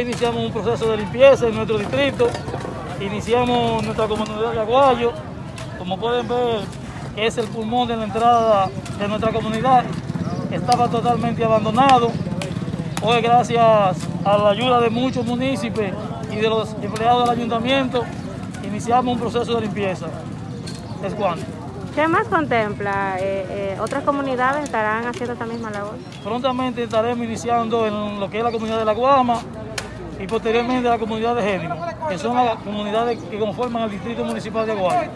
iniciamos un proceso de limpieza en nuestro distrito, iniciamos nuestra comunidad de Aguayo, como pueden ver, es el pulmón de la entrada de nuestra comunidad, estaba totalmente abandonado. Hoy gracias a la ayuda de muchos municipios y de los empleados del ayuntamiento, iniciamos un proceso de limpieza. Es. ¿Qué más contempla? Eh, eh, ¿Otras comunidades estarán haciendo esta misma labor? Prontamente estaremos iniciando en lo que es la comunidad de La Guama y posteriormente la comunidad de Génimo, que son las comunidades que conforman el distrito municipal de Aguayo.